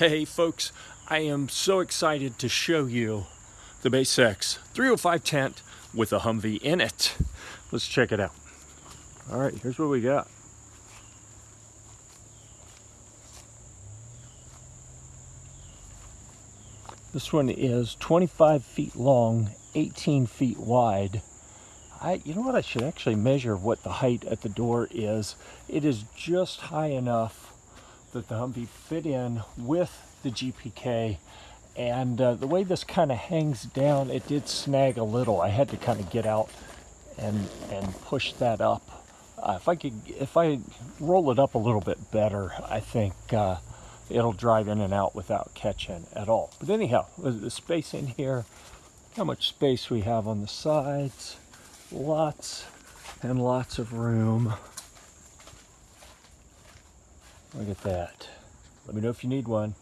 Hey folks, I am so excited to show you the Base X 305 tent with a Humvee in it. Let's check it out. All right, here's what we got. This one is 25 feet long, 18 feet wide. I, you know what, I should actually measure what the height at the door is. It is just high enough that the Humvee fit in with the GPK and uh, the way this kind of hangs down it did snag a little. I had to kind of get out and and push that up. Uh, if I could if I roll it up a little bit better I think uh, it'll drive in and out without catching at all. But anyhow the space in here how much space we have on the sides. Lots and lots of room Look at that. Let me know if you need one.